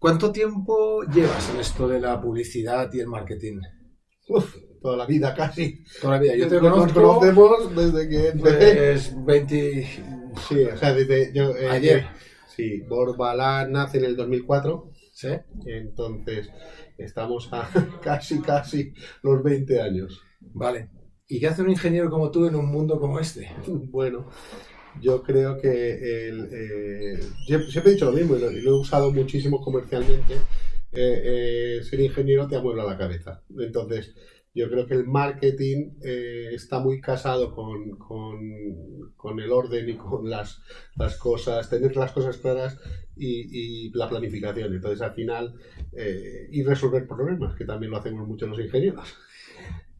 ¿Cuánto tiempo llevas en esto de la publicidad y el marketing? Uf, toda la vida casi. Toda la vida. Yo te Nos conozco conocemos desde que empecé. pues, 20... Sí, o sea, desde yo, eh, Ayer. sí, Borbalán nace en el 2004, ¿Sí? entonces estamos a casi, casi los 20 años. Vale. ¿Y qué hace un ingeniero como tú en un mundo como este? Bueno, yo creo que el, eh, siempre, siempre he dicho lo mismo y lo, he usado muchísimo comercialmente. eh, eh, ser ingeniero te amuebla la cabeza. Entonces, yo creo que el marketing eh, está muy casado con, con- el orden y con las, las cosas, tener las cosas claras y, y la planificación. Entonces, al final, y resolver problemas, que también lo hacemos mucho los ingenieros.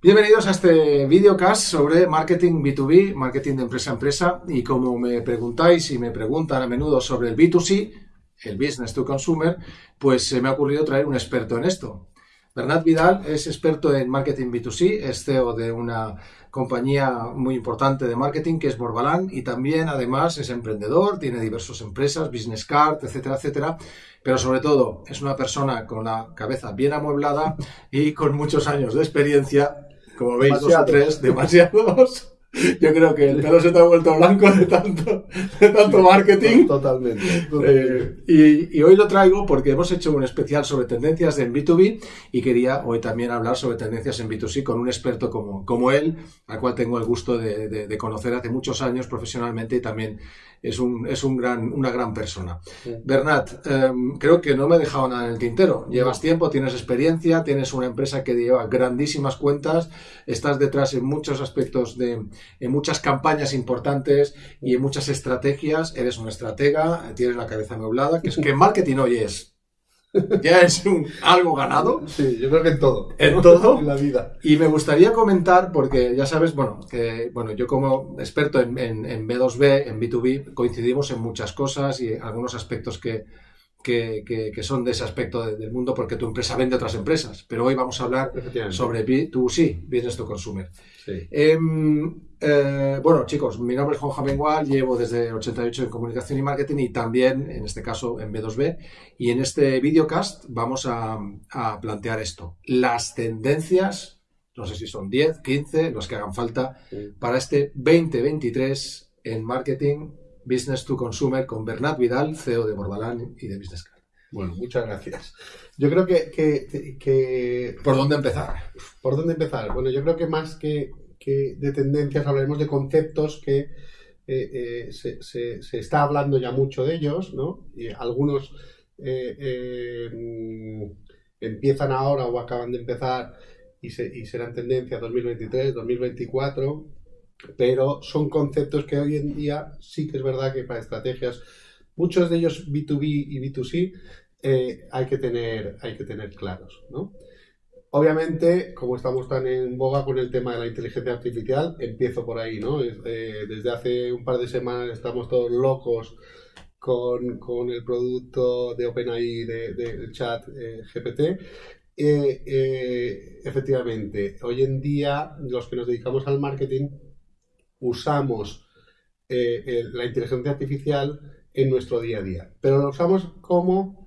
Bienvenidos a este videocast sobre marketing B2B, marketing de empresa a empresa. Y como me preguntáis y me preguntan a menudo sobre el B2C, el business to consumer, pues se me ha ocurrido traer un experto en esto. Bernat Vidal es experto en marketing B2C, es CEO de una compañía muy importante de marketing que es Borbalán y también además es emprendedor, tiene diversas empresas, business card, etcétera, etcétera. Pero sobre todo es una persona con la cabeza bien amueblada y con muchos años de experiencia, como veis dos o Demasiados. tres, demasiados. Yo creo que el pelo se te ha vuelto blanco de tanto, de tanto marketing. Totalmente. Eh, y, y hoy lo traigo porque hemos hecho un especial sobre tendencias en B2B y quería hoy también hablar sobre tendencias en B2C con un experto como, como él, al cual tengo el gusto de, de- de conocer hace muchos años profesionalmente y también es, un, es un gran, una gran persona. Sí. Bernat, em, creo que no me he dejado nada en el tintero. Llevas tiempo, tienes experiencia, tienes una empresa que lleva grandísimas cuentas, estás detrás en muchos aspectos de, en muchas campañas importantes y en muchas estrategias. Eres un estratega, tienes la cabeza amueblada, que es que marketing hoy es. Ya es un- algo ganado. Sí, yo creo que en todo. ¿En todo? En la vida. Y me gustaría comentar, porque ya sabes, bueno, que bueno, yo como experto en, en- en B2B, en B2B, coincidimos en muchas cosas y algunos aspectos que, que, que- que son de ese aspecto de- del mundo, porque tu empresa vende a otras empresas. Pero hoy vamos a hablar sobre B2C, Business to Consumer. Sí. Em, eh, bueno, chicos, mi nombre es Juan Jamengual, llevo desde el 88 en comunicación y marketing y también, en este caso, en B2B. Y en este videocast vamos a, a plantear esto. Las tendencias, no sé si son 10, 15, los que hagan falta, Sí. para este 2023 en marketing, business to consumer, con Bernat Vidal, CEO de Borbalán y de Business Card. Bueno, muchas gracias. Yo creo que, que, que- ¿Por dónde empezar? ¿Por dónde empezar? Bueno, yo creo que más que, que de tendencias hablaremos de conceptos que eh, eh, se, se- se está hablando ya mucho de ellos, ¿no? Y algunos eh, eh, empiezan ahora o acaban de empezar y, se- y serán tendencia 2023, 2024, pero son conceptos que hoy en día sí que es verdad que para estrategias, muchos de ellos B2B y B2C, eh, hay, que tener, hay que tener claros, ¿no? Obviamente, como estamos tan en boga con el tema de la inteligencia artificial, empiezo por ahí, ¿no? Eh, desde hace un par de semanas estamos todos locos con, con el producto de OpenAI de- del chat eh, GPT. Eh, efectivamente, hoy en día los que nos dedicamos al marketing usamos la inteligencia artificial en nuestro día a día, pero lo usamos como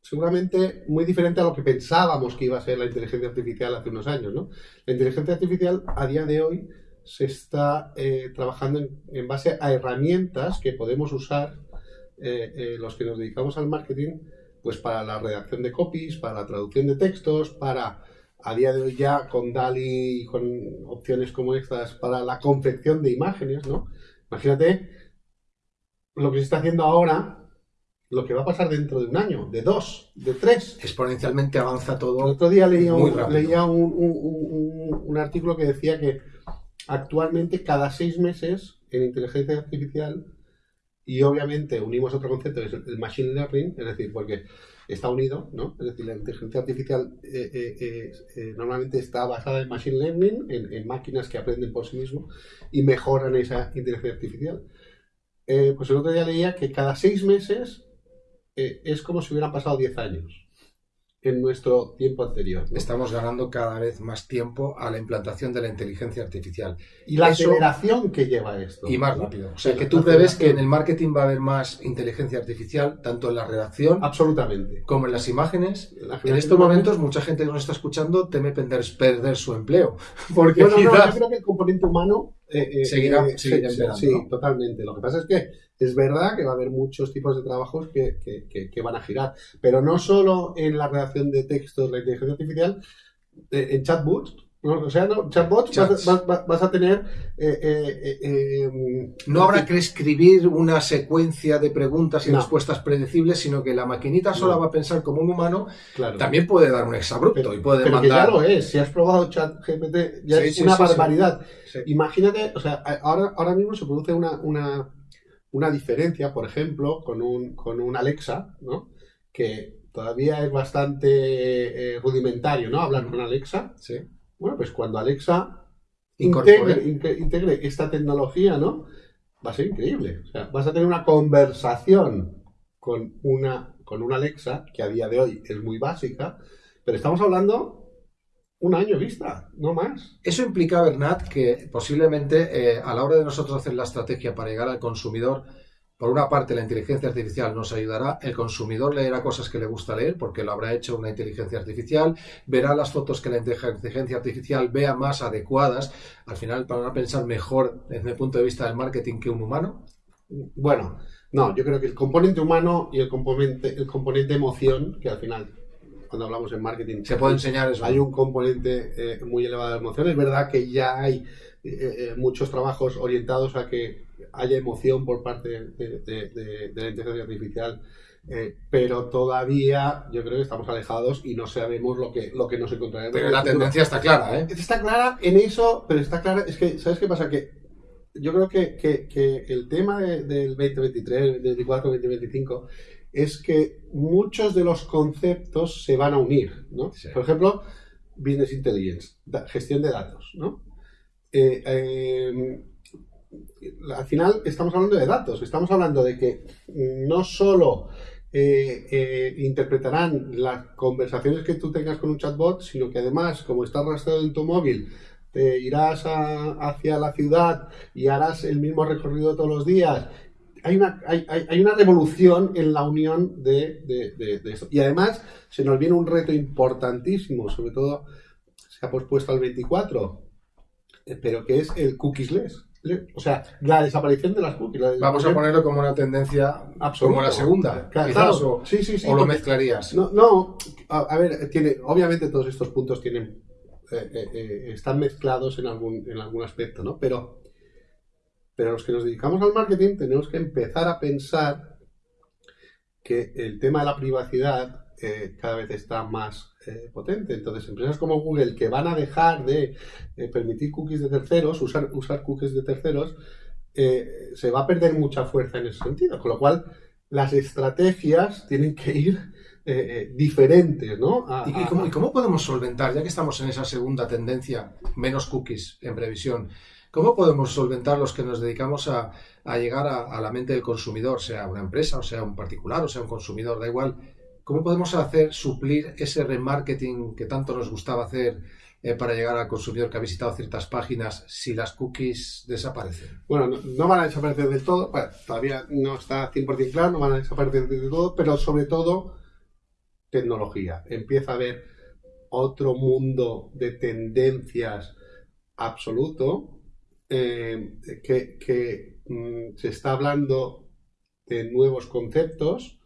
seguramente muy diferente a lo que pensábamos que iba a ser la inteligencia artificial hace unos años, ¿no? La inteligencia artificial a día de hoy se está eh, trabajando en, base a herramientas que podemos usar eh, eh, los que nos dedicamos al marketing, pues para la redacción de copies, para la traducción de textos, para a día de hoy ya con DALI y con opciones como estas para la confección de imágenes, ¿no? Imagínate lo que se está haciendo ahora, lo que va a pasar dentro de un año, de dos, de tres. Exponencialmente avanza El todo. otro día leía, un, leía un, un- un- un artículo que decía que actualmente cada seis meses en inteligencia artificial, y obviamente unimos otro concepto que es el machine learning, es decir, porque está unido, ¿no? Es decir, la inteligencia artificial eh, eh, eh, eh, normalmente está basada en machine learning, en, en máquinas que aprenden por sí mismos y mejoran esa inteligencia artificial. Eh, pues el otro día leía que cada seis meses eh, es como si hubieran pasado 10 años. En nuestro tiempo anterior. Estamos ganando cada vez más tiempo a la implantación de la inteligencia artificial. Y la aceleración que lleva esto. Y más rápido. O sea, que tú prevés que en el marketing va a haber más inteligencia artificial, tanto en la redacción Absolutamente. como en las imágenes. En, estos momentos, mucha gente que nos está escuchando teme perder, perder su empleo. Porque bueno, no, yo creo que el componente humano eh, eh, seguirá, eh, seguirá sí, sí, totalmente. Lo que pasa es que es verdad que va a haber muchos tipos de trabajos que, que, que, van a girar, pero no solo en la redacción de textos, la inteligencia artificial, en chatbots, o sea, no, chatbots vas, a tener... Eh, eh, eh, no habrá que escribir una secuencia de preguntas y respuestas predecibles, sino que la maquinita sola va a pensar como un humano. También puede dar un exabrupto y puede pero ya lo es. Si has probado ChatGPT, ya es una barbaridad. Imagínate, o sea, ahora, ahora mismo se produce una, una, una diferencia, por ejemplo, con un, con un Alexa, ¿no? Que todavía es bastante rudimentario, ¿no? Hablar con Alexa. Sí bueno, pues cuando Alexa integre, esta tecnología, ¿no? Va a ser increíble. O sea, vas a tener una conversación con una, con una Alexa, que a día de hoy es muy básica, pero estamos hablando un año vista, no más. Eso implica, Bernat, que posiblemente eh, a la hora de nosotros hacer la estrategia para llegar al consumidor, por una parte, la inteligencia artificial nos ayudará, el consumidor leerá cosas que le gusta leer porque lo habrá hecho una inteligencia artificial, verá las fotos que la inteligencia artificial vea más adecuadas, al final para pensar mejor desde el punto de vista del marketing que un humano. Bueno, no, yo creo que el componente humano y el componente, el componente emoción, que al final cuando hablamos en marketing. Se puede enseñar eso. Hay un componente eh, muy elevado de emoción. Es verdad que ya hay eh, eh, muchos trabajos orientados a que haya emoción por parte de, la inteligencia artificial. pero todavía yo creo que estamos alejados y no sabemos lo que, lo que nos encontraremos. Pero la tendencia está clara, ¿eh? Está clara en eso, pero está clara, es que, ¿sabes qué pasa? Que yo creo que, que el tema del 2023, 2024, 2025 es que muchos de los conceptos se van a unir, ¿no? Por ejemplo, Business Intelligence, gestión de datos, ¿no? Eh, em, al final estamos hablando de datos, estamos hablando de que no solo eh, eh, interpretarán las conversaciones que tú tengas con un chatbot, sino que además, como está rastreado en tu móvil, te irás hacia la ciudad y harás el mismo recorrido todos los días hay una, hay, hay una revolución en la unión de, de. Y además se nos viene un reto importantísimo, sobre todo se ha pospuesto al 24, eh, pero que es el cookies-less. O sea, la desaparición de las cookies. Vamos a ponerlo como una tendencia como la segunda, claro, o, sí, sí, sí, o lo mezclarías. No, no a, ver, tiene, obviamente todos estos puntos tienen eh, eh, están mezclados en algún, en algún aspecto, ¿no? Pero pero los que nos dedicamos al marketing tenemos que empezar a pensar que el tema de la privacidad eh, cada vez está más eh, potente. Entonces, empresas como Google que van a dejar de eh, permitir cookies de terceros, usar, usar cookies de terceros, se va a perder mucha fuerza en ese sentido. Con lo cual, las estrategias tienen que ir diferentes, ¿no? ¿Y, cómo, ¿Y, cómo, podemos solventar, ya que estamos en esa segunda tendencia, menos cookies en previsión, ¿Cómo podemos solventar los que nos dedicamos a, llegar a, la mente del consumidor, sea una empresa, o sea un particular, o sea un consumidor, da igual? ¿Cómo podemos hacer suplir ese remarketing que tanto nos gustaba hacer eh, para llegar al consumidor que ha visitado ciertas páginas si las cookies desaparecen? Bueno, no, van a desaparecer del todo, todavía no está 100% claro, no van a desaparecer del todo, pero sobre todo tecnología. Empieza a haber otro mundo de tendencias absoluto eh, que, mm, se está hablando de nuevos conceptos.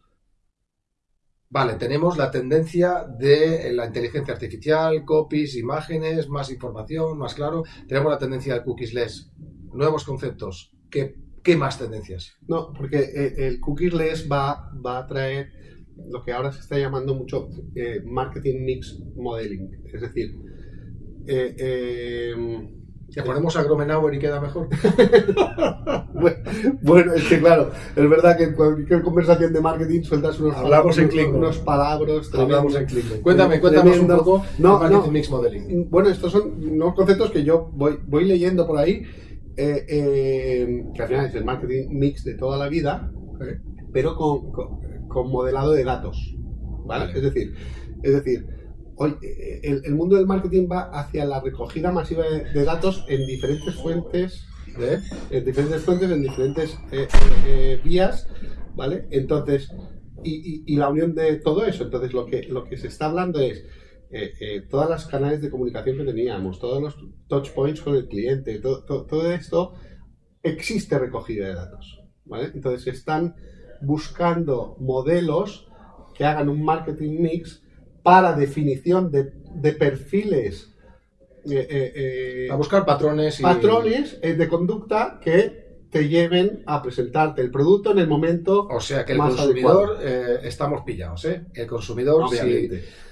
Vale, tenemos la tendencia de la inteligencia artificial, copies, imágenes, más información, más claro. Tenemos la tendencia de cookies-less, nuevos conceptos. ¿Qué, qué más tendencias? No, porque eh, el cookies-less va, va a traer lo que ahora se está llamando mucho eh, marketing mix modeling. Es decir, eh, ¿Le ponemos a Gromenauer y queda mejor? bueno, es que claro, es verdad que en cualquier conversación de marketing sueltas unos, Hablamos en unos palabras. Hablamos en Klingon. Cuéntame, cuéntame un poco no, marketing mix modeling. Bueno, estos son unos conceptos que yo voy, voy leyendo por ahí, eh, eh, que al final es el marketing mix de toda la vida, pero con, con, modelado de datos. ¿vale? Es decir, es decir, hoy el, el, mundo del marketing va hacia la recogida masiva de, datos en diferentes fuentes, ¿eh? en diferentes fuentes, en diferentes eh, eh, vías, ¿vale? Entonces, y, la unión de todo eso. Entonces, lo que, lo que se está hablando es eh, todas las canales de comunicación que teníamos, todos los touch points con el cliente, todo, todo, esto, existe recogida de datos, ¿vale? Entonces, están buscando modelos que hagan un marketing mix para definición de, perfiles. Eh, eh, eh, a buscar patrones. Y... Patrones de conducta que te lleven a presentarte el producto en el momento. O sea que el consumidor eh, estamos pillados, ¿eh? El consumidor,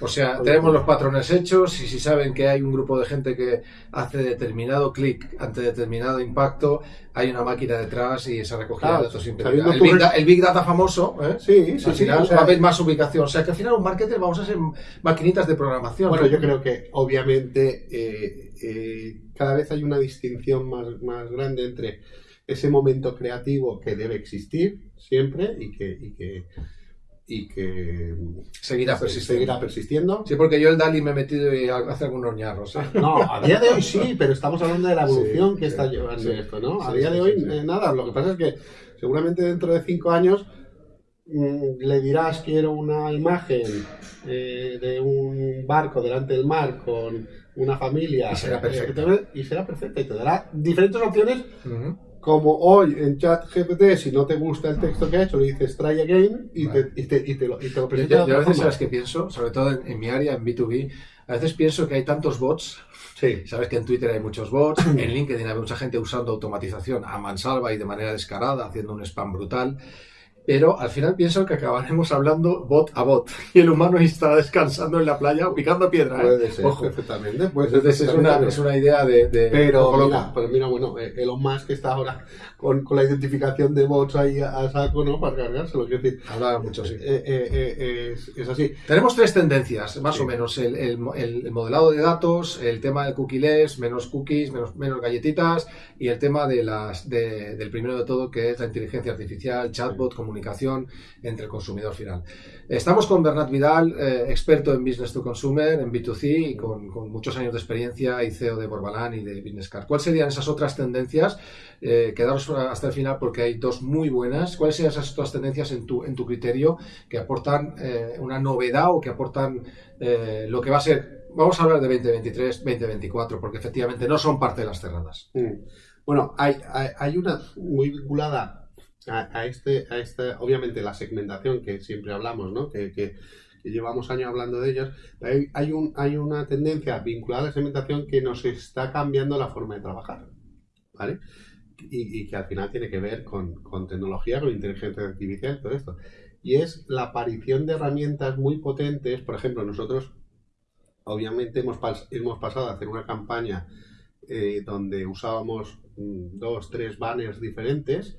o sea, tenemos los patrones hechos y si saben que hay un grupo de gente que hace determinado clic ante determinado impacto, hay una máquina detrás y esa recogida de datos. El big, el big, Data famoso, ¿eh? Sí, sí, al final va a haber más ubicación. O sea que al final un marketer vamos a ser maquinitas de programación. Bueno, yo creo que obviamente eh, cada vez hay una distinción más, más grande entre ese momento creativo que debe existir siempre y que, y que, y que seguirá, persistiendo. persistiendo. Sí, porque yo el Dali me he metido y hace algunos ñarros. ¿eh? No, a día de hoy sí, pero estamos hablando de la evolución que está llevando esto, ¿no? a día de hoy eh, nada, lo que pasa es que seguramente dentro de cinco años mm, le dirás quiero una imagen eh, de un barco delante del mar con una familia y será perfecta y será perfecta y te dará diferentes opciones como hoy en chat GPT, si no te gusta el texto que ha hecho, le dices try again y, te, y, te, y te, lo, y te lo presenta. Yo, a veces sabes que pienso, sobre todo en, mi área, en B2B, a veces pienso que hay tantos bots. Sí. Sabes que en Twitter hay muchos bots, en LinkedIn hay mucha gente usando automatización a mansalva y de manera descarada, haciendo un spam brutal pero al final pienso que acabaremos hablando bot a bot y el humano estará descansando en la playa picando piedra. ¿eh? Puede ser, perfectamente. Es, una, es, una, idea de... pero, mira, pero mira, bueno, eh, Elon Musk está ahora con, con, la identificación de bots ahí a, saco, ¿no? Para cargárselo, quiero decir. Habla mucho, sí. Eh, es, es, así. Tenemos tres tendencias, más o menos. El, el, el, modelado de datos, el tema del cookies, menos cookies, menos, menos galletitas y el tema de las, de, del primero de todo, que es la inteligencia artificial, chatbot, comunicación comunicación entre el consumidor final. Estamos con Bernat Vidal, eh, experto en Business to Consumer, en B2C y con, muchos años de experiencia y CEO de Borbalán y de Business Card. ¿Cuáles serían esas otras tendencias? Eh, quedaros hasta el final porque hay dos muy buenas. ¿Cuáles serían esas otras tendencias en tu, en tu criterio que aportan eh, una novedad o que aportan lo que va a ser vamos a hablar de 2023, 2024, porque efectivamente no son parte de las cerradas. Mm. Bueno, hay, hay, una muy vinculada a, este, a esta, obviamente la segmentación que siempre hablamos, ¿no? que, que, llevamos años hablando de ellos, hay, hay, un, hay una tendencia vinculada a la segmentación que nos está cambiando la forma de trabajar, ¿vale? Y, y que al final tiene que ver con, con, tecnología, con inteligencia artificial, todo esto. Y es la aparición de herramientas muy potentes, por ejemplo, nosotros obviamente hemos, hemos pasado a hacer una campaña eh, donde usábamos mm, dos, tres banners diferentes,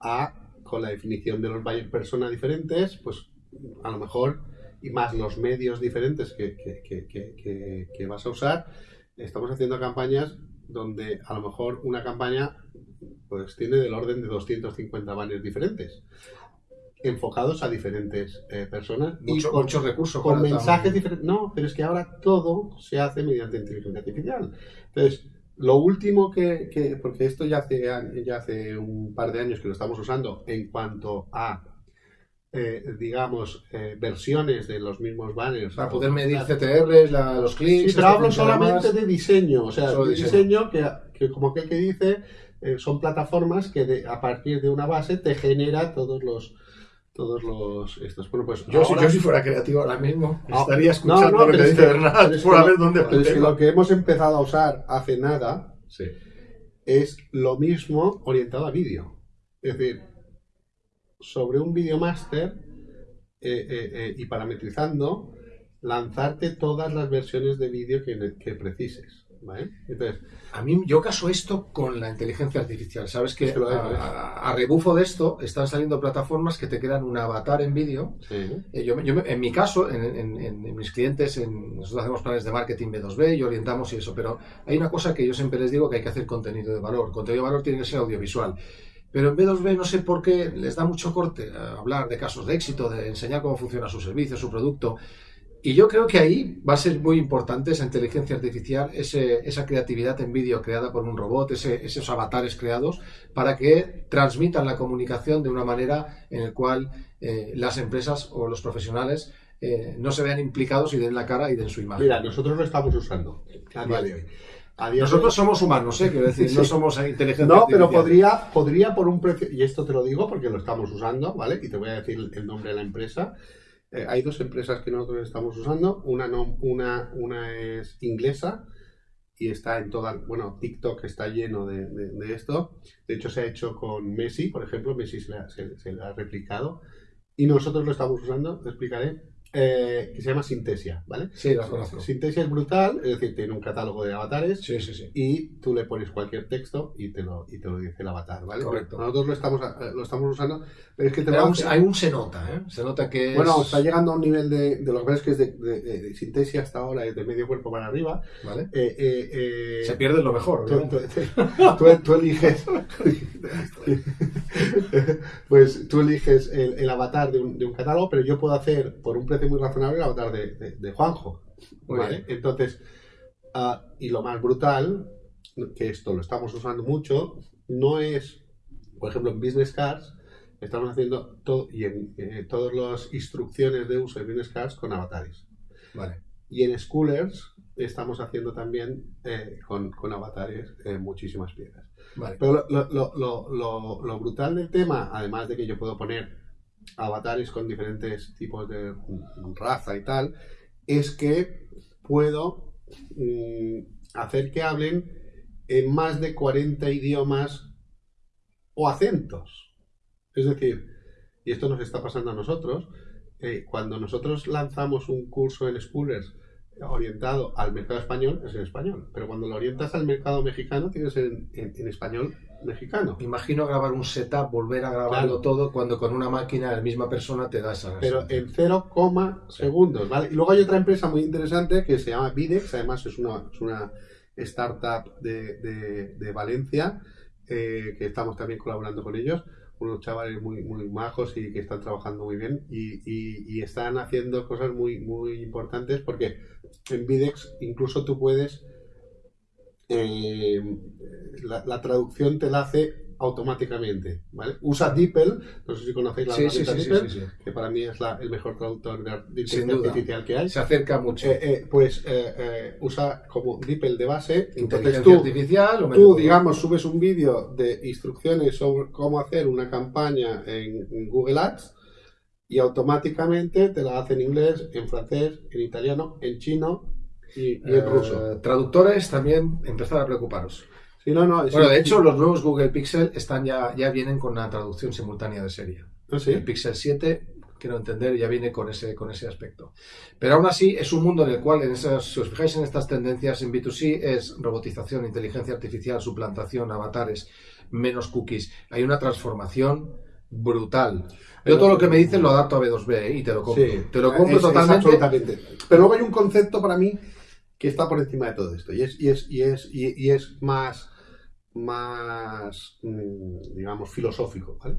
a, con la definición de los buyer persona diferentes, pues a lo mejor, y más los medios diferentes que, que, vas a usar, estamos haciendo campañas donde a lo mejor una campaña pues tiene del orden de 250 banners diferentes enfocados a diferentes eh, personas y con, muchos recursos con mensajes diferentes no pero es que ahora todo se hace mediante inteligencia artificial. Entonces lo último que, porque esto ya hace, ya hace un par de años que lo estamos usando en cuanto a, eh, digamos, eh, versiones de los mismos banners. Para poder medir CTRs, los clics. Sí, pero hablo solamente de diseño, o sea, de diseño, que, que, como que, que dice, eh, son plataformas que a partir de una base te genera todos los todos los estos. Bueno, pues yo, si, fuera creativo ahora mismo ah, estaría escuchando lo que dice Bernat por ver dónde lo que hemos empezado a usar hace nada es lo mismo orientado a vídeo. Es decir, sobre un videomaster eh, eh, eh, y parametrizando, lanzarte todas las versiones de vídeo que, que precises. Entonces, a mí yo caso esto con la inteligencia artificial. Sabes que a, rebufo de esto están saliendo plataformas que te crean un avatar en vídeo. Eh, yo, en mi caso, en, mis clientes, nosotros hacemos planes de marketing B2B y orientamos y eso, pero hay una cosa que yo siempre les digo que hay que hacer contenido de valor. Contenido de valor tiene que ser audiovisual. Pero en B2B no sé por qué les da mucho corte hablar de casos de éxito, de enseñar cómo funciona su servicio, su producto. Y yo creo que ahí va a ser muy importante esa inteligencia artificial, esa creatividad en vídeo creada por un robot, esos avatares creados, para que transmitan la comunicación de una manera en la cual eh, las empresas o los profesionales eh, no se vean implicados y den la cara y den su imagen. Mira, nosotros lo estamos usando nosotros somos humanos, ¿eh? Quiero decir, no somos inteligentes. No, pero podría, podría por un precio, y esto te lo digo porque lo estamos usando, ¿vale? Y te voy a decir el nombre de la empresa. Eh, hay dos empresas que nosotros estamos usando. Una, es inglesa y está en toda, bueno, TikTok está lleno de, esto. De hecho, se ha hecho con Messi, por ejemplo, Messi se se ha replicado. Y nosotros lo estamos usando, te explicaré, eh, que se llama Sintesia, ¿vale? Sí, la conozco. Sintesia es brutal, es decir, tiene un catálogo de avatares sí, sí, sí. y tú le pones cualquier texto y te lo, y te lo dice el avatar, ¿vale? Correcto. Nosotros lo estamos, eh, lo estamos usando, pero es que hay un se nota, ¿eh? Se nota que Bueno, está llegando a un nivel de, de lo que ves que es de, de, Sintesia hasta ahora, es de medio cuerpo para arriba. ¿Vale? Eh, se pierde lo mejor, tú, eliges... pues tú eliges el, el avatar de un, de un catálogo, pero yo puedo hacer por un precio muy razonable el avatar de, Juanjo. Entonces, ah, y lo más brutal, que esto lo estamos usando mucho, no es, por ejemplo, en Business Cards, estamos haciendo todo, y en eh, todas las instrucciones de uso de Business Cards con avatares. Vale. Y en Schoolers estamos haciendo también eh, con, avatares eh, muchísimas piezas. Pero lo, brutal del tema, además de que yo puedo poner avatares con diferentes tipos de raza y tal, es que puedo mm, hacer que hablen en más de 40 idiomas o acentos. Es decir, y esto nos está pasando a nosotros, eh, cuando nosotros lanzamos un curso en Schoolers orientado al mercado español, es en español, pero cuando lo orientas al mercado mexicano, tiene que ser en español mexicano. Imagino grabar un setup, volver a grabarlo todo, cuando con una máquina la misma persona te da esa Pero en 0, segundos, ¿vale? Y luego hay otra empresa muy interesante que se llama Videx, además es una, es una startup de, de, Valencia, eh, que estamos también colaborando con ellos, unos chavales muy, muy majos y que están trabajando muy bien y, y, y están haciendo cosas muy, muy importantes porque en Videx incluso tú puedes eh, la, traducción te la hace automáticamente. ¿vale? Usa DeepL, no sé si conocéis la sí, DeepL, que para mí es el mejor traductor de inteligencia artificial que hay. Se acerca mucho. Eh, eh, pues usa como DeepL de base. Entonces tú, artificial, tú digamos, subes un vídeo de instrucciones sobre cómo hacer una campaña en Google Ads y automáticamente te la hace en inglés, en francés, en italiano, en chino y, ruso. Eh, traductores también empezar a preocuparos. no, no, bueno, de hecho, los nuevos Google Pixel están ya, ya vienen con una traducción simultánea de serie. ¿Ah, el Pixel 7, quiero entender, ya viene con ese, con ese aspecto. Pero aún así, es un mundo en el cual, en esas, si os fijáis en estas tendencias en B2C, es robotización, inteligencia artificial, suplantación, avatares, menos cookies. Hay una transformación brutal. Yo todo lo que me dicen lo adapto a B2B ¿eh? y te lo compro. te lo compro totalmente. Pero luego hay un concepto para mí que está por encima de todo esto y es, y es, y es, y, es más, más, mm, digamos, filosófico, ¿vale?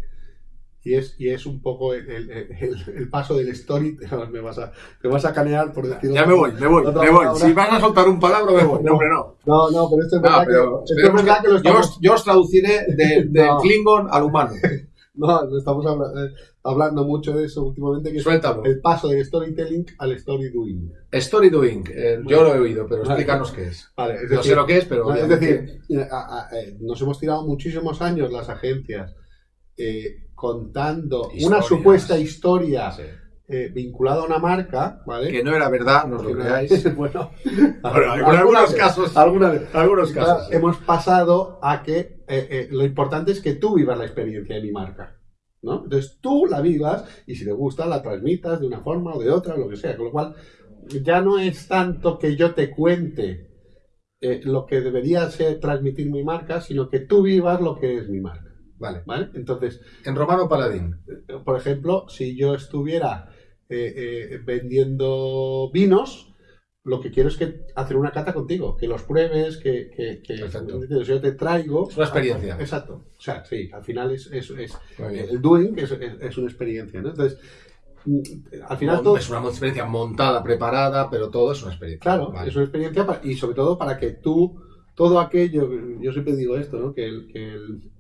Y es, y es un poco el, el, paso del story. Me vas, a, me vas a canear por decirlo. Ya me voy, me voy, me voy. Si vas a soltar un palabra, me voy. No, hombre, no. No, no, pero esto es verdad, que, esto es verdad que, lo estamos... yo, yo, os traduciré del de Klingon al humano. No, estamos eh, hablando mucho de eso últimamente, que Suéltalo. el paso del storytelling al story doing. Story doing, eh, yo lo he oído, pero explícanos qué es. Vale, es no sé lo que es, pero... es decir, eh, nos hemos tirado muchísimos años las agencias contando una supuesta historia... vinculada a una marca, ¿vale? Que no era verdad, no os lo creáis. bueno, algunos casos, algunos casos. Hemos pasado a que eh, eh, lo importante es que tú vivas la experiencia de mi marca. ¿No? Entonces tú la vivas y si te gusta la transmitas de una forma o de otra, lo que sea. Con lo cual, ya no es tanto que yo te cuente eh, lo que debería ser transmitir mi marca, sino que tú vivas lo que es mi marca. Vale. ¿Vale? Entonces. En Romano Paladín. Por ejemplo, si yo estuviera vendiendo vinos, lo que quiero es que hacer una cata contigo, que los pruebes, que, que, yo te traigo. Es una experiencia. Exacto. O sea, sí, al final es, es, es- el doing es, es- es una experiencia, ¿no? Entonces, mm, al final todo, Es una experiencia montada, preparada, pero todo es una experiencia. Claro, Vale. es una experiencia y sobre todo para que tú, todo aquello, yo siempre digo esto, ¿no? Que el, que el,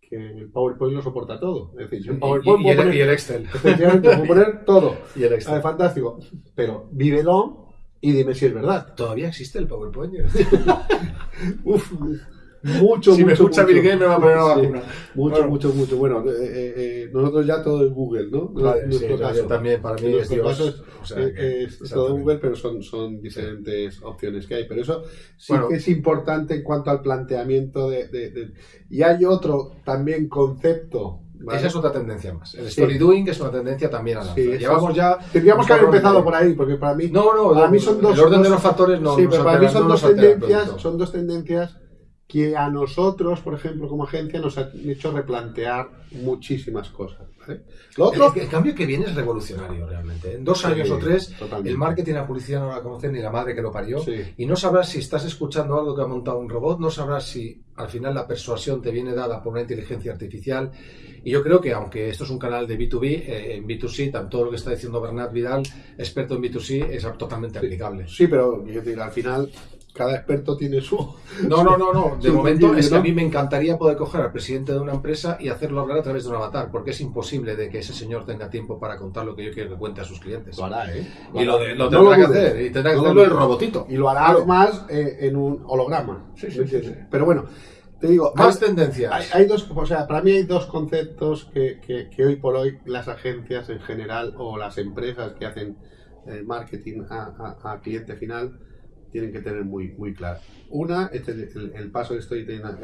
que el PowerPoint lo soporta todo. Es decir, yo en PowerPoint y, y puedo el, poner, y el Excel. efectivamente, puedo poner todo. Y el Ah, Excel. fantástico. Pero vívelo y dime si es verdad. ¿Todavía existe el PowerPoint? Uf, mucho, si me escucha mucho. Bill Gates me va a poner una Sí. vacuna. Mucho, Bueno. mucho, mucho. Bueno, eh, eh, eh, nosotros ya todo es Google, ¿no? Vale, sí, nuestro caso. yo también, para mí es Dios. caso es, O sea, eh, que- es todo. Google, pero son, son diferentes opciones que hay. Pero eso sí Bueno. que es importante en cuanto al planteamiento de, de- de- Y hay otro también concepto. ¿Vale? Esa es otra tendencia más. El Sí. story doing es una tendencia también a la Sí, Llevamos ya. Tendríamos que haber empezado de- por ahí, porque para mí. No, no, Para mí son dos- el orden de dos- los factores no sí, nos pero para mí son no dos tendencias, son dos tendencias que a nosotros, por ejemplo, como agencia, nos han hecho replantear muchísimas cosas. ¿vale? Lo otro, El, el cambio que viene es revolucionario realmente. En dos Sí, años o tres, totalmente. el marketing y la publicidad no la conocen ni la madre que lo parió. Sí. Y no sabrás si estás escuchando algo que ha montado un robot, no sabrás si al final la persuasión te viene dada por una inteligencia artificial. Y yo creo que, aunque esto es un canal de B2B, eh, en B2C, tanto todo lo que está diciendo Bernat Vidal, experto en B2C, es totalmente aplicable. Sí, pero quiero decir, al final cada experto tiene su... No, no, no, no. De momento es que a mí me encantaría poder coger al presidente de una empresa y hacerlo hablar a través de un avatar, porque es imposible de que ese señor tenga tiempo para contar lo que yo quiero que cuente a sus clientes. Lo hará, ¿eh? Y lo, de- lo No tendrá que hacer, y tendrá que No hacerlo el robotito. Y lo hará Claro. más eh, en un holograma. Sí, sí, ¿me sí, sí. Pero bueno, te digo, Más hay, tendencias. hay- hay dos, o sea, para mí hay dos conceptos que, que- que hoy por hoy las agencias en general o las empresas que hacen eh, marketing a, a- a cliente final tienen que tener muy, muy claro. Una, este es el, el paso de storytelling a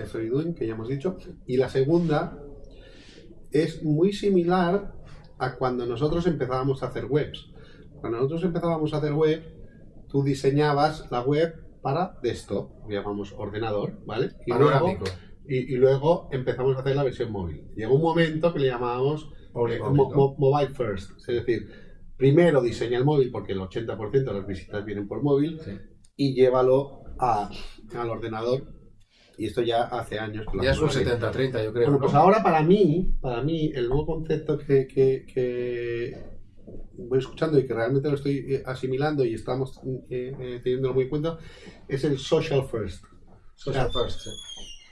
que ya hemos dicho, y la segunda es muy similar a cuando nosotros empezábamos a hacer webs. Cuando nosotros empezábamos a hacer web, tú diseñabas la web para desktop, llamamos ordenador, ¿vale? Y luego, Panorámico. y, y luego empezamos a hacer la versión móvil. Llegó un momento que le llamábamos eh, mobile first, es decir, primero diseña el móvil porque el 80% de las visitas vienen por móvil Sí. Y llévalo a- al ordenador. Y esto ya hace años que Ya es un hacemos así. 70-30, yo creo. Bueno, ¿no? pues ahora para mí, para mí, el nuevo concepto que, que- que voy escuchando y que realmente lo estoy eh, asimilando y estamos eh, eh, teniéndolo muy en cuenta es el social first. Social first, sí.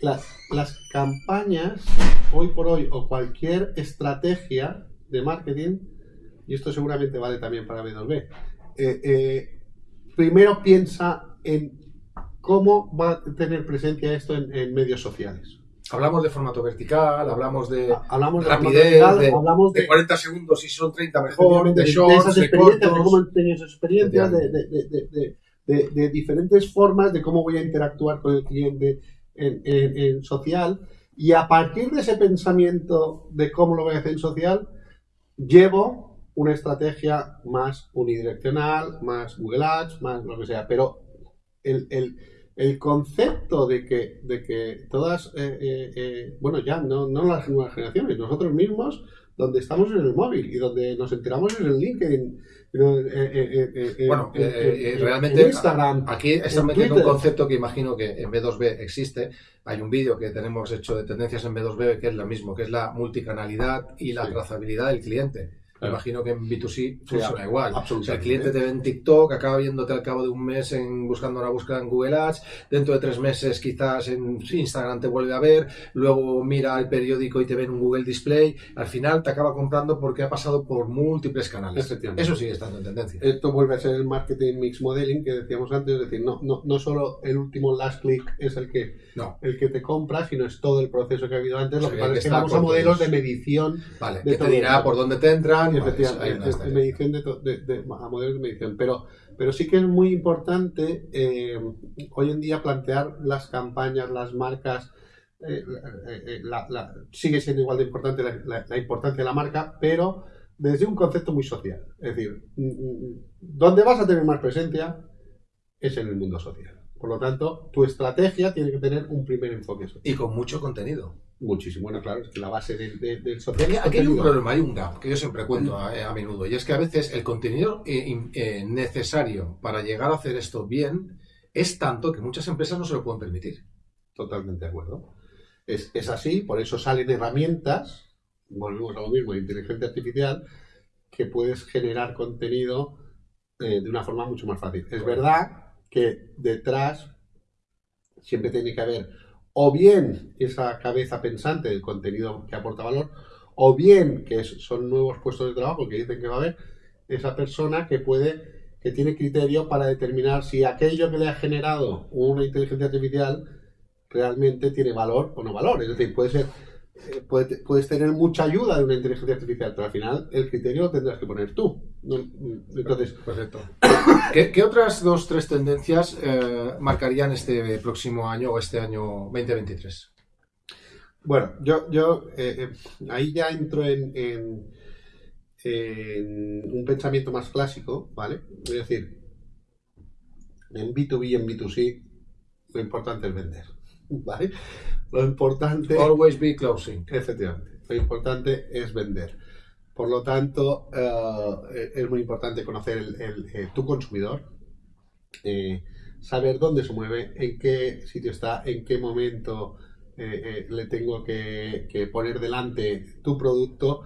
Las, las campañas, hoy por hoy, o cualquier estrategia de marketing, y esto seguramente vale también para B2B, eh, eh, primero piensa en cómo va a tener presencia esto en, en medios sociales. Hablamos de formato vertical, hablamos de, Hablamos de rapidez, formato de, hablamos de 40 segundos y son 30 mejor, de de, shorts, esas de experiencias, de cómo han tenido esas experiencias, de, de- de- de- de- de- de diferentes formas de cómo voy a interactuar con el cliente en, en- en social. Y a partir de ese pensamiento de cómo lo voy a hacer en social, llevo una estrategia más unidireccional, más Google Ads, más lo que sea. Pero el, el- el concepto de que, de que todas, eh, eh, eh, bueno, ya no, no las nuevas generaciones, nosotros mismos, donde estamos en el móvil y donde nos enteramos en el LinkedIn, ¿no? Bueno, en- en- en realmente Instagram. Aquí están en metiendo un concepto que imagino que en B2B existe. Hay un vídeo que tenemos hecho de tendencias en B2B que es lo mismo, que es la multicanalidad y la Sí. trazabilidad del cliente. Me imagino que en B2C funciona igual. O sea, el cliente te ve en TikTok, acaba viéndote al cabo de un mes en, buscando una búsqueda en Google Ads, dentro de tres meses quizás en Instagram te vuelve a ver, luego mira el periódico y te ve en un Google Display, al final te acaba comprando porque ha pasado por múltiples canales. Eso sigue estando en tendencia. Esto vuelve a ser el marketing mix modeling que decíamos antes, es decir, no, no, no solo el último last click es el que, No, el que te compra, sino es todo el proceso que ha habido antes. Lo que pasa es que vamos a modelos de medición vale, de que te dirá por dónde te entran. Efectivamente, medición de, de- de- a modelos de medición. Pero, pero sí que es muy importante eh, hoy en día plantear las campañas, las marcas. eh, eh, la- la- sigue siendo igual de importante la, la- la importancia de la marca, pero desde un concepto muy social. Es decir, mm, mm, donde vas a tener más presencia es en el mundo social. Por lo tanto, tu estrategia tiene que tener un primer enfoque social. Y con mucho contenido. Muchísimo, bueno, claro, es que la base del, del, del social. Aquí, hay un problema, hay un gap que yo siempre cuento a, a menudo, y es que a veces el contenido eh, eh, necesario para llegar a hacer esto bien es tanto que muchas empresas no se lo pueden permitir. Totalmente de acuerdo. Es, es así, por eso salen herramientas, volvemos a lo mismo, de inteligencia artificial, que puedes generar contenido eh, de una forma mucho más fácil. Es verdad que detrás siempre tiene que haber o bien esa cabeza pensante del contenido que aporta valor, o bien que son nuevos puestos de trabajo que dicen que va a haber, esa persona que puede, que tiene criterio para determinar si aquello que le ha generado una inteligencia artificial realmente tiene valor o no valor. Es decir, puede ser, eh, puede- puedes tener mucha ayuda de una inteligencia artificial, pero al final el criterio lo tendrás que poner tú. ¿no? Entonces, Perfecto. ¿Qué, qué otras dos, tres tendencias eh, marcarían este próximo año o este año 2023? Bueno, yo, yo eh, eh, ahí ya entro en, en- en un pensamiento más clásico, ¿vale? Es decir, en B2B y en B2C, lo importante es vender, ¿vale? Lo importante, Always be closing. efectivamente, lo importante es vender. Por lo tanto, eh, es muy importante conocer el- el- eh, tu consumidor, eh, saber dónde se mueve, en qué sitio está, en qué momento eh, eh, le tengo que, que poner delante tu producto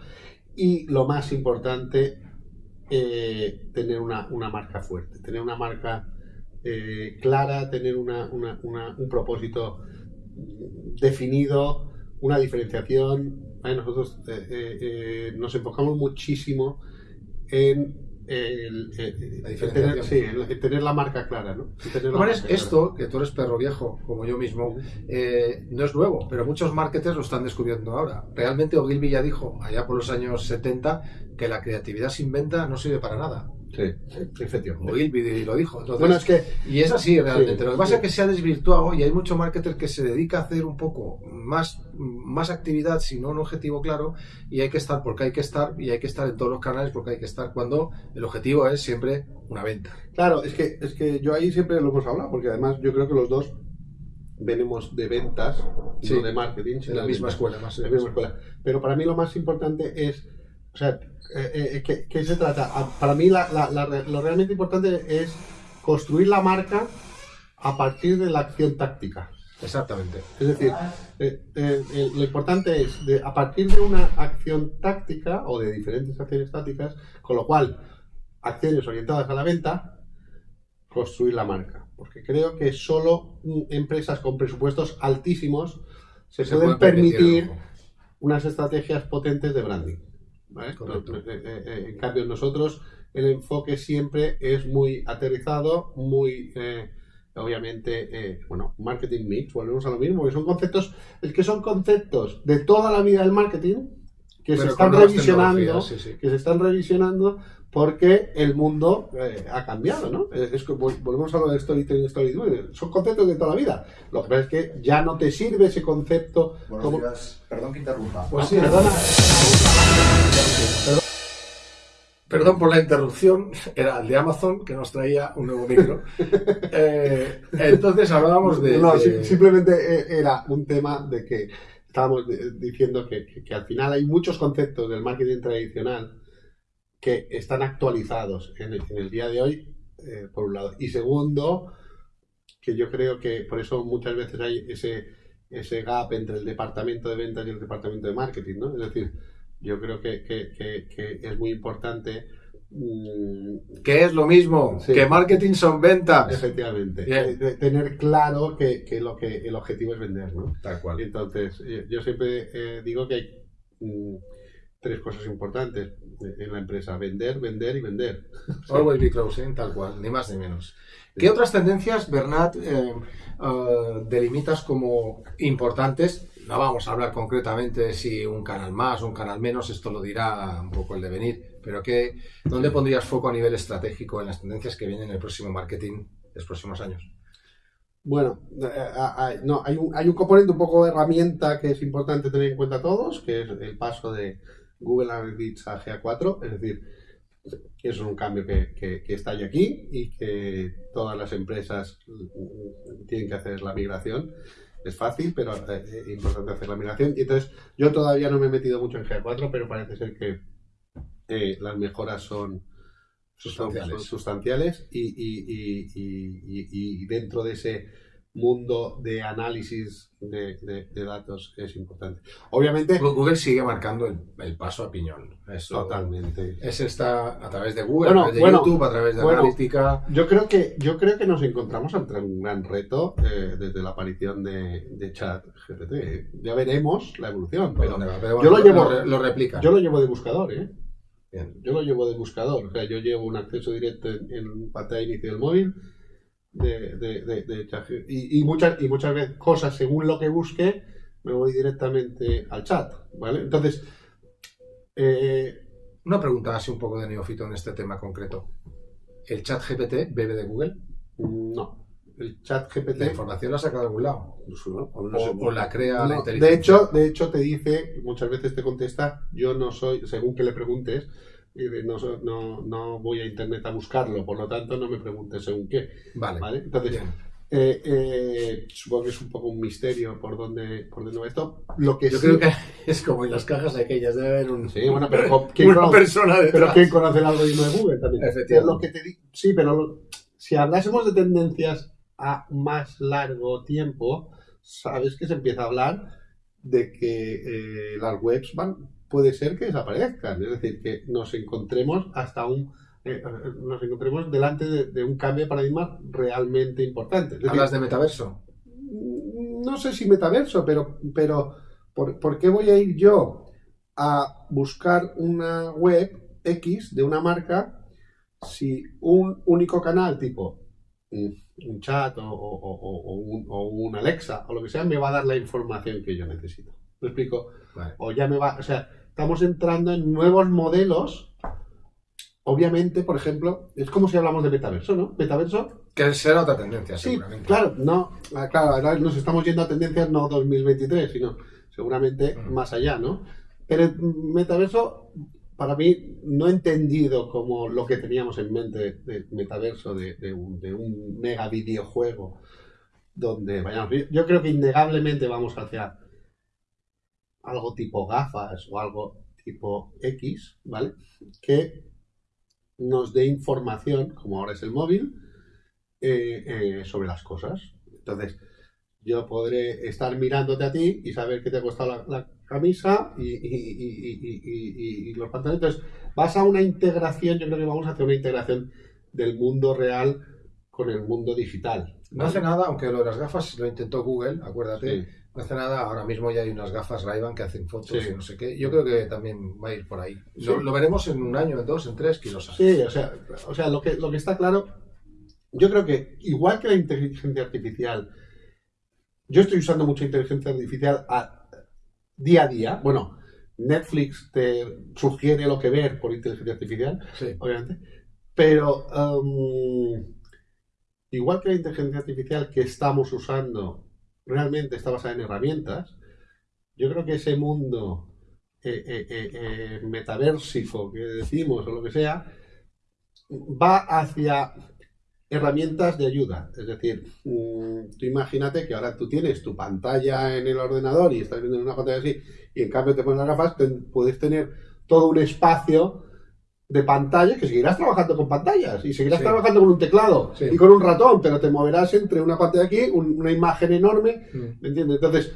y lo más importante, eh, tener una, una marca fuerte, tener una marca eh, clara, tener una- una- un propósito definido, una diferenciación. ¿vale? Nosotros eh, eh, eh, nos enfocamos muchísimo en el, tener, sí, la marca clara, ¿no? Tener la clara. esto, que tú eres perro viejo, como yo mismo, eh, no es nuevo, pero muchos marketers lo están descubriendo ahora. Realmente Ogilvy ya dijo, allá por los años 70, que la creatividad sin venta no sirve para nada. Sí, efectivamente. Ogilvy lo dijo. Entonces, Bueno, es que Y es así realmente. Sí, Lo que pasa sí. es que se ha desvirtuado y hay mucho marketer que se dedica a hacer un poco más, más actividad, sino un objetivo claro, y hay que estar porque hay que estar, y hay que estar en todos los canales porque hay que estar cuando el objetivo es siempre una venta. Claro, es que, es que yo ahí siempre lo hemos hablado, porque además yo creo que los dos venimos de ventas, Sí, no de marketing. En la misma escuela, más en la misma escuela. Pero para mí lo más importante es, o sea, eh, eh, ¿qué, qué se trata? Ah, Para mí la- la- lo realmente importante es construir la marca a partir de la acción táctica. Exactamente. Es decir, eh, eh, eh, lo importante es, de, a partir de una acción táctica o de diferentes acciones tácticas, con lo cual, acciones orientadas a la venta, construir la marca. Porque creo que solo mm, empresas con presupuestos altísimos se, Se pueden puede permitir, unas estrategias potentes de branding. ¿Vale? Correcto. Eh, eh, eh, en cambio, nosotros el enfoque siempre es muy aterrizado, muy, eh, obviamente, eh, bueno, marketing mix, volvemos a lo mismo, que son conceptos, es que son conceptos de toda la vida del marketing que se están revisionando, tecnologías, sí, sí. que se están revisionando porque el mundo eh, ha cambiado, ¿no? Es, es volvemos a lo de storytelling, storytelling, son conceptos de toda la vida. Lo que pasa es que ya no te sirve ese concepto Buenos como... días. Perdón que interrumpa. Pues Ah, sí, perdona. Perdón por la interrupción, era el de Amazon que nos traía un nuevo micro. Eh, entonces hablábamos de. No, de- simplemente era un tema de que estábamos diciendo que, que- que al final hay muchos conceptos del marketing tradicional que están actualizados en el, en el día de hoy, eh, por un lado. Y segundo, que yo creo que por eso muchas veces hay ese, ese gap entre el departamento de ventas y el departamento de marketing, ¿no? Es decir, yo creo que, que- que- que es muy importante mm, que es lo mismo, Sí. que marketing son ventas. Efectivamente. Eh, tener claro que, que lo que el objetivo es vender, ¿no? Tal cual. Entonces, yo, yo siempre eh, digo que hay mm, tres cosas importantes en la empresa: vender, vender y vender. Always be closing, tal cual, ni más ni menos. ¿Qué otras tendencias, Bernat, eh, eh, delimitas como importantes? No vamos a hablar concretamente de si un canal más, un canal menos, esto lo dirá un poco el devenir, pero ¿qué, ¿dónde pondrías foco a nivel estratégico en las tendencias que vienen en el próximo marketing de los próximos años? Bueno, eh, no, hay, un, hay un componente un poco de herramienta que es importante tener en cuenta todos, que es el paso de Google Analytics a GA4, es decir, que es un cambio que, que- que está ya aquí y que todas las empresas tienen que hacer la migración. Es fácil, pero es importante hacer la migración. Y entonces, yo todavía no me he metido mucho en GA4, pero parece ser que las mejoras son sustanciales, son sustanciales y, y, y, y, dentro de ese mundo de análisis de, datos es importante. Obviamente. Google sigue marcando el, paso a piñón. totalmente. Ese está a través de Google, a través de YouTube, a través de analítica. Yo creo que, yo creo que nos encontramos ante un gran reto eh, desde la aparición de, de Chat GPT. Ya veremos la evolución. Pero, yo lo llevo. Lo, replica. Yo lo llevo de buscador, ¿eh? Yo lo llevo de buscador. O sea, yo llevo un acceso directo en, en pantalla de inicio del móvil de, de, de, y, y, muchas, y muchas veces cosas según lo que busque, me voy directamente al chat, ¿vale? Entonces, eh, una pregunta así un poco de neófito en este tema concreto. ¿El chat GPT bebe de Google? No. El chat GPT... ¿La información la saca de algún lado? o, la crea la inteligencia. De hecho, de hecho, te dice, muchas veces te contesta, yo no soy, según que le preguntes, no, no, no, voy a internet a buscarlo, por lo tanto no me preguntes según qué. Vale. Entonces, eh, eh, supongo que es un poco un misterio por dónde, por dónde va esto. Lo que Yo creo que es como en las cajas aquellas, debe haber un, sí, bueno, pero ¿quién una conoce, persona Pero ¿quién conoce el algoritmo de Google también? Lo que te sí, pero si hablásemos de tendencias a más largo tiempo, sabes que se empieza a hablar de que eh, las webs van puede ser que desaparezcan. Es decir, que nos encontremos hasta un eh, nos encontremos delante de, un cambio de paradigma realmente importante. ¿Hablas de metaverso? No sé si metaverso, pero, pero ¿por, qué voy a ir yo a buscar una web X de una marca si un único canal tipo un chat o, un, o, un, Alexa o lo que sea me va a dar la información que yo necesito? ¿Me explico? O ya me va, o sea, estamos entrando en nuevos modelos. Obviamente, por ejemplo, es como si hablamos de metaverso, ¿no? Metaverso. Que será otra tendencia, sí, Claro, no, ah, claro, ahora nos estamos yendo a tendencias no 2023, sino seguramente más allá, ¿no? Pero el metaverso, para mí, no he entendido como lo que teníamos en mente de metaverso, de, un, de un mega videojuego, donde vayamos. Yo creo que innegablemente vamos hacia algo tipo gafas o algo tipo X, ¿vale? Que nos dé información, como ahora es el móvil, eh, eh, sobre las cosas. Entonces, yo podré estar mirándote a ti y saber que te ha costado la, camisa y, los pantalones. Entonces, vas a una integración, yo creo que vamos a hacer una integración del mundo real con el mundo digital. No hace nada, aunque lo de las gafas lo intentó Google, acuérdate. No hace nada, ahora mismo ya hay unas gafas ray que hacen fotos y no sé qué. Yo creo que también va a ir por ahí. Lo, veremos en un año, en dos, en tres, quién. Sí, o sea, o sea lo, que, lo que está claro, yo creo que igual que la inteligencia artificial, yo estoy usando mucha inteligencia artificial a, día a día. Bueno, Netflix te sugiere lo que ver por inteligencia artificial, obviamente. Pero um, igual que la inteligencia artificial que estamos usando realmente está basada en herramientas, yo creo que ese mundo eh, eh, eh, metaversico que decimos o lo que sea, va hacia herramientas de ayuda. Es decir, mm, tú imagínate que ahora tú tienes tu pantalla en el ordenador y estás viendo una pantalla así, y en cambio te pones las gafas, puedes tener todo un espacio de pantalla que seguirás trabajando con pantallas y seguirás trabajando con un teclado y con un ratón, pero te moverás entre una pantalla aquí, una imagen enorme, mm. ¿me entiendes? Entonces,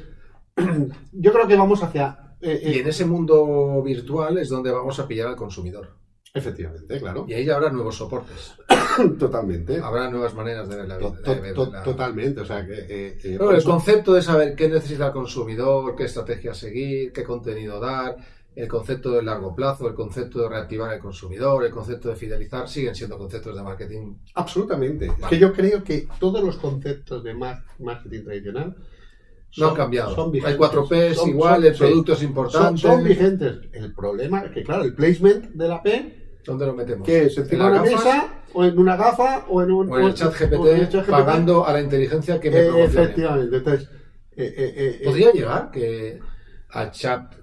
yo creo que vamos hacia... Eh, y en eh, ese mundo virtual es donde vamos a pillar al consumidor. Efectivamente, claro. Y ahí habrá nuevos soportes. Totalmente. Habrá nuevas maneras de ver la vida. Totalmente, o sea que... Eh, el concepto de saber qué necesita el consumidor, qué estrategia seguir, qué contenido dar el concepto de largo plazo, el concepto de reactivar al consumidor, el concepto de fidelizar, siguen siendo conceptos de marketing. Absolutamente. Es que yo creo que todos los conceptos de marketing tradicional no han cambiado. Hay 4 P igual, el producto es importante. Son, vigentes. El problema es que, claro, el placement de la P. ¿Dónde lo metemos? Que es encima de una mesa, o en una gafa, o en un. O en el chat GPT, pagando a la inteligencia que me eh, Efectivamente. Entonces. Eh, eh, ¿Podría llegar que al chat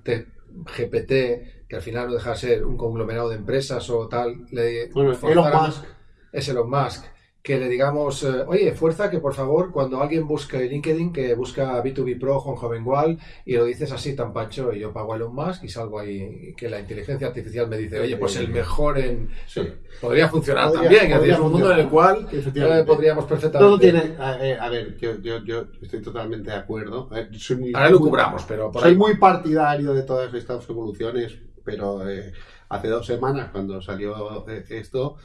GPT, que al final no deja de ser un conglomerado de empresas o tal, le bueno, Elon Musk. Es Elon Musk. Que le digamos, eh, oye, fuerza que por favor, cuando alguien busque LinkedIn, que busca B2B Pro, Juan Jovengual, y lo dices así tan pancho, y yo pago a Elon Musk y salgo ahí, que la inteligencia artificial me dice, oye, pues el mejor en... Sí. Podría funcionar Podría- también, es podría es un mundo en el cual eh, podríamos perfectamente... Todo tiene. A, eh, a ver, yo, yo, yo estoy totalmente de acuerdo. Eh, soy muy- Ahora lo cubramos, pero por Soy ahí... muy partidario de todas estas evoluciones, pero eh, hace dos semanas, cuando salió eh, esto,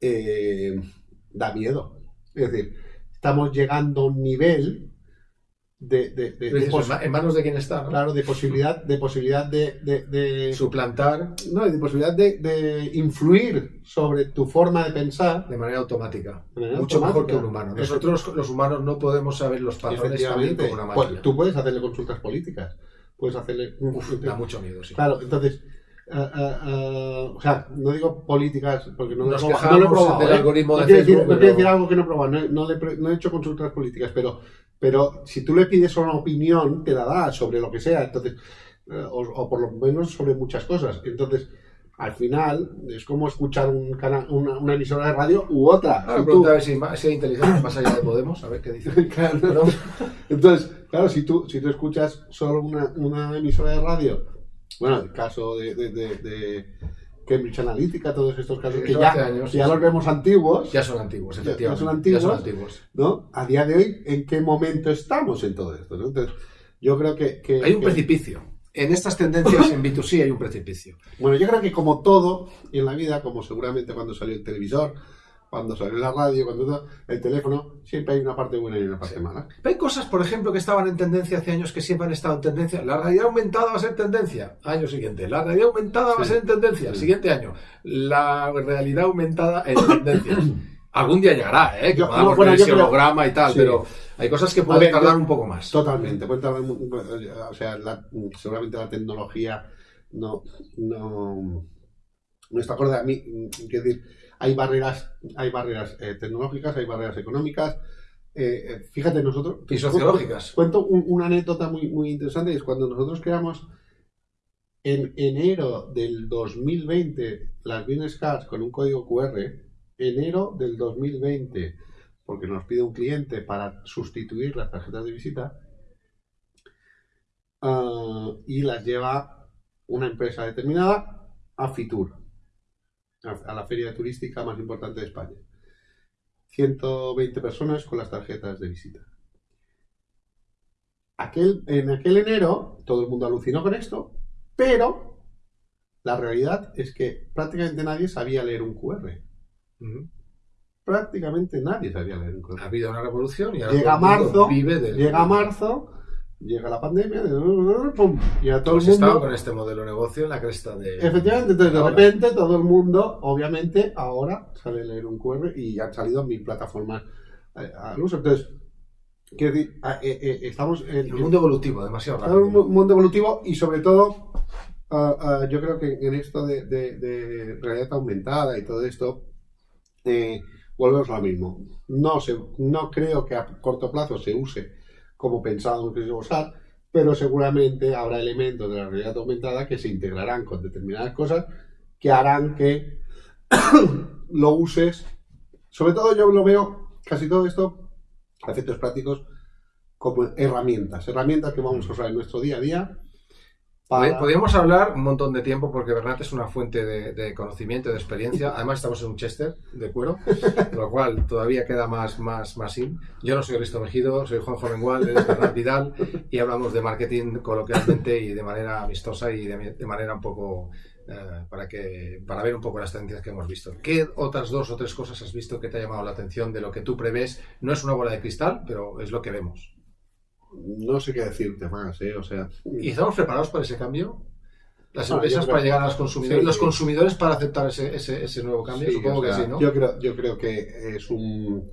eh, da miedo. Es decir, estamos llegando a un nivel de, de- de- de Dices, pos- ¿en ma- en manos de quién está, ¿no? claro, de posibilidad, de posibilidad de, Suplantar no, de posibilidad de, de influir sobre tu forma de pensar. de manera automática. Manera Mucho mejor que un humano. Nosotros, los humanos, no podemos saber los patrones también como una pues, tú puedes hacerle consultas políticas, puedes hacerle Uf, da mucho miedo, sí. Claro, entonces, ah, ah, ah, o sea, no digo políticas porque no, lo he Nos probado, no lo he quejamos probado, del ¿eh? algoritmo no de quiero decir, no quiero pero- decir algo que no he probado, no, he- no le he pre- no he hecho consultas políticas, pero, pero si tú le pides una opinión, te la da sobre lo que sea, entonces, eh, o, o por lo menos sobre muchas cosas. Entonces, al final, es como escuchar un canal, una, una emisora de radio u otra. Tú- pregunta a ver si, hay inteligencia más allá de Podemos, a ver qué dice. Claro. Entonces, claro, si tú, si tú escuchas solo una, una emisora de radio, bueno, el caso de, de- de- de Cambridge Analytica, todos estos casos Sí, que ya, años, ya los vemos antiguos, Ya son antiguos, efectivamente. ya son antiguos. Ya son antiguos. ¿no? A día de hoy, ¿en qué momento estamos en todo esto? ¿no? Entonces, yo creo que... que- Hay un que- precipicio. En estas tendencias en B2C hay un precipicio. Bueno, yo creo que como todo en la vida, como seguramente cuando salió el televisor, cuando salió la radio, cuando el teléfono, siempre hay una parte buena y una parte mala. Hay cosas, por ejemplo, que estaban en tendencia hace años que siempre han estado en tendencia. La realidad aumentada va a ser tendencia. Año siguiente. La realidad aumentada va a ser en tendencia. Sí. Siguiente año. La realidad aumentada en tendencia. Algún día llegará, ¿eh? Que Yo- podamos no, bueno, ver yo ese creo- holograma y tal, pero hay cosas que pueden ver, tardar yo- un poco más. Totalmente, puede tardar o sea, la- seguramente la tecnología no, no, no está acorde a mí. Quiero decir, hay barreras, hay barreras eh, tecnológicas, hay barreras económicas. Eh, eh, fíjate, nosotros. Y sociológicas. Cuento un- una anécdota muy, muy interesante, es cuando nosotros creamos en enero del 2020 las business cards con un código QR, enero del 2020, porque nos pide un cliente para sustituir las tarjetas de visita, ah, y las lleva una empresa determinada a Fitur, a, a la feria turística más importante de España. 120 personas con las tarjetas de visita. Aquel, en aquel enero todo el mundo alucinó con esto, pero la realidad es que prácticamente nadie sabía leer un QR. Prácticamente nadie sabía leer un Ha QR. habido una revolución y ahora Llega marzo, vive del- Llega marzo, llega la pandemia, ¡pum! y a todo Hemos el mundo... con este modelo de negocio en la cresta de. Efectivamente, entonces de repente todo el mundo, obviamente, ahora sabe leer un QR y han salido mil plataformas eh, al uso. Entonces, quiero decir, ah, eh, eh, estamos en, Un mundo evolutivo, demasiado un rápido. mu- mundo evolutivo y sobre todo ah, yo creo que en esto de, de- de realidad aumentada y todo esto eh, volvemos a lo mismo no se, no creo que a corto plazo se use como pensábamos que se iba a usar pero seguramente habrá elementos de la realidad aumentada que se integrarán con determinadas cosas que harán que lo uses sobre todo yo lo veo casi todo esto a efectos prácticos como herramientas, herramientas que vamos a usar en nuestro día a día. Pod- Podríamos hablar un montón de tiempo porque Bernat es una fuente de, de conocimiento, de experiencia. Además, estamos en un Chester de cuero, lo cual todavía queda más, más, más in. Yo no soy Risto Mejido, soy Juan Jovengual, él es Bernat Vidal y hablamos de marketing coloquialmente y de manera amistosa y de, de manera un poco eh, para, que, para ver un poco las tendencias que hemos visto. ¿Qué otras dos o tres cosas has visto que te ha llamado la atención de lo que tú prevés? No es una bola de cristal, pero es lo que vemos. No sé qué decirte más, ¿eh? O sea, ¿Y estamos preparados para ese cambio? Las empresas para llegar a los consumidores, Sí. los consumidores para aceptar ese, ese, ese nuevo cambio, sí, supongo o sea, que sí, ¿no? Yo creo, yo creo que es un.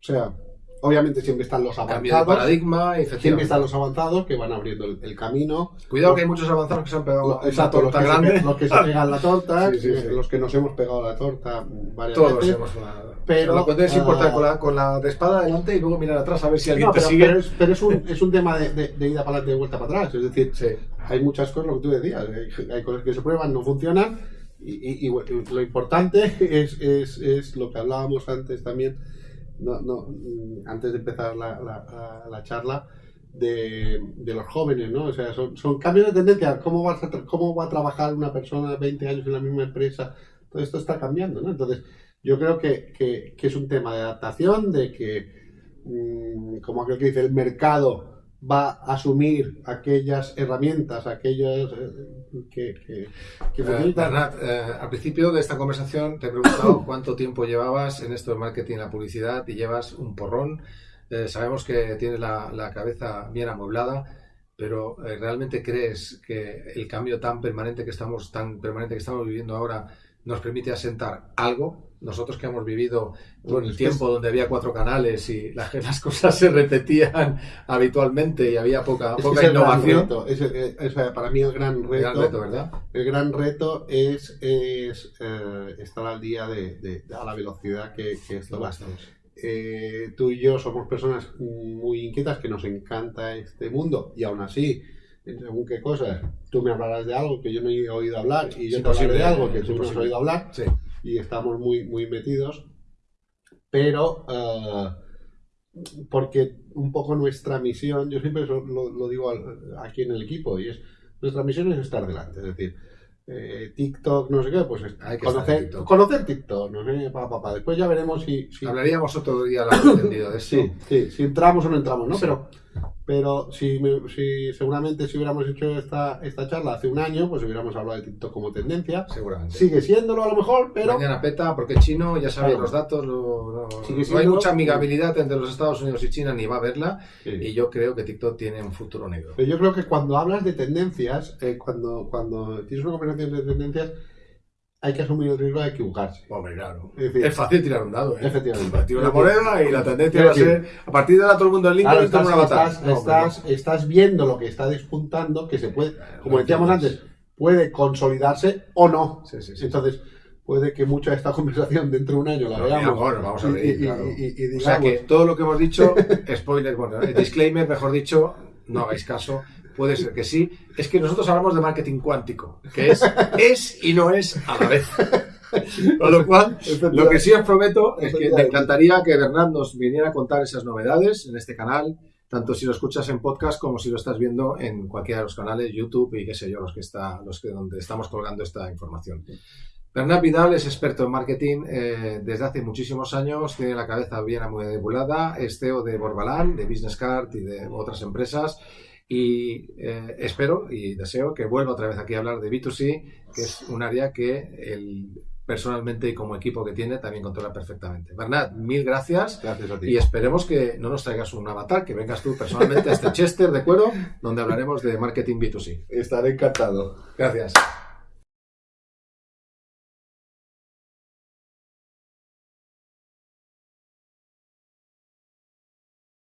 O sea, obviamente siempre están los avanzados. paradigma, Siempre están los avanzados que van abriendo el, el camino. Cuidado que hay muchos avanzados que se han pegado una Exacto, los torta que, se, grande. pe- los que se pegan la torta, Sí, sí, eh, sí. los que nos hemos pegado la torta varias Todos veces. hemos una... Pero, lo puedes ah, importar con la, con la de espada adelante y luego mirar atrás a ver si alguien No, te pero, sigue. pero es, pero es un, es un tema de, de- de ida para adelante y vuelta para atrás. Es decir, hay muchas cosas, lo que tú decías, hay, hay cosas que se prueban, no funcionan y, lo importante es, es, es, lo que hablábamos antes también, no, no, mm, antes de empezar la, la, la charla, de, de, los jóvenes, ¿no? O sea, son, son cambios de tendencia. ¿Cómo, vas a ¿Cómo va a trabajar una persona de 20 años en la misma empresa? Todo esto está cambiando, ¿no? Entonces, yo creo que, que, que es un tema de adaptación, de que, mmm, como aquel que dice, el mercado va a asumir aquellas herramientas, aquellos eh, que, que, que eh, Bernat, eh, al principio de esta conversación te he preguntado cuánto tiempo llevabas en esto de marketing y la publicidad y llevas un porrón. Eh, sabemos que tienes la, la, cabeza bien amueblada, pero eh, ¿realmente crees que el cambio tan permanente que estamos, tan permanente que estamos viviendo ahora nos permite asentar algo. Nosotros que hemos vivido bueno, el tiempo donde había cuatro canales y las, las cosas se repetían habitualmente y había poca, poca innovación. Es, es, para mí el gran reto, el gran reto ¿verdad? El gran reto es, es eh, estar al día de, de, a la velocidad que, que esto va. Eh, tú y yo somos personas muy inquietas que nos encanta este mundo y aún así según qué cosas, tú me hablarás de algo que yo no he oído hablar y yo te hablaré de algo que tú no has oído hablar sí. y estamos muy, muy metidos, pero uh, porque un poco nuestra misión, yo siempre lo, lo digo aquí en el equipo, y es, nuestra misión es estar delante, es decir, eh, TikTok, no sé qué, pues Hay que conocer, TikTok. conocer TikTok, no sé, pa, pa, pa. Después ya veremos si... si... Hablaríamos otro día entendido de eso. Sí, sí, si entramos o no entramos, ¿no? Sí. Pero pero si, si, seguramente si hubiéramos hecho esta, esta charla hace un año, pues hubiéramos hablado de TikTok como tendencia. Seguramente. Sigue siéndolo a lo mejor, pero... Mañana peta, porque es chino, ya sabéis claro. los datos, no, hay mucha amigabilidad entre los Estados Unidos y China, ni va a haberla, sí. y yo creo que TikTok tiene un futuro negro. Pero yo creo que cuando hablas de tendencias, eh, cuando, cuando tienes una conversación de tendencias, hay que asumir el riesgo de equivocarse. Hombre, claro. Es, decir, es fácil tirar un dado, ¿eh? Efectivamente. Tira una moneda y la tendencia va a ser. A partir de ahora todo el mundo en LinkedIn claro, como una batalla. Estás, no, estás, estás, viendo lo que está despuntando, que se puede, como decíamos antes, puede consolidarse o no. Sí, sí, sí. Entonces, puede que mucha de esta conversación dentro de un año la veamos. Bueno, vamos a ver. Y, claro. y, y, digamos, o sea que todo lo que hemos dicho, spoiler, bueno, disclaimer, mejor dicho, no hagáis caso. Puede ser que sí. Es que nosotros hablamos de marketing cuántico, que es es y no es a la vez. Con lo cual, lo que sí os prometo es que me encantaría que Bernard nos viniera a contar esas novedades en este canal, tanto si lo escuchas en podcast como si lo estás viendo en cualquiera de los canales, YouTube y qué sé yo, los que está, los que donde estamos colgando esta información. Bernard Vidal es experto en marketing eh, desde hace muchísimos años, tiene la cabeza bien amubulada, es CEO de Borbalán, de Business Card y de otras empresas y eh, espero y deseo que vuelva otra vez aquí a hablar de B2C, que es un área que el personalmente y como equipo que tiene también controla perfectamente. Bernat, mil gracias. Gracias a ti. Y esperemos que no nos traigas un avatar, que vengas tú personalmente a este Chester de cuero, donde hablaremos de marketing B2C. Estaré encantado. Gracias.